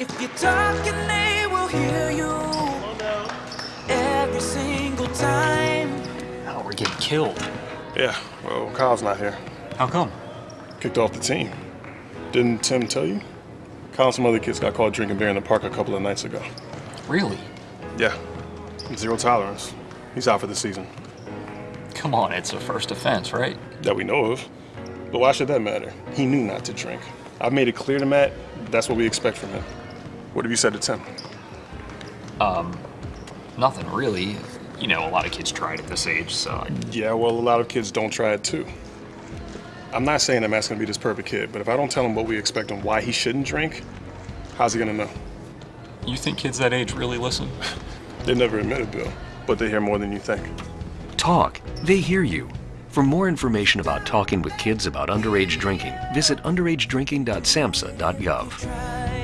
If you're talking, they will hear you every single time. Oh, we're getting killed. Yeah, well, Kyle's not here. How come? Kicked off the team. Didn't Tim tell you? Kyle and some other kids got caught drinking beer in the park a couple of nights ago. Really? Yeah, zero tolerance. He's out for the season. Come on, it's a first offense, right? That we know of. But why should that matter? He knew not to drink. I've made it clear to Matt that's what we expect from him. What have you said to Tim? Um, nothing really. You know, a lot of kids try it at this age, so I- Yeah, well, a lot of kids don't try it too. I'm not saying that Matt's gonna be this perfect kid, but if I don't tell him what we expect and why he shouldn't drink, how's he gonna know? you think kids that age really listen? They never admit it, Bill, but they hear more than you think. Talk. They hear you. For more information about talking with kids about underage drinking, visit underagedrinking.samhsa.gov. Try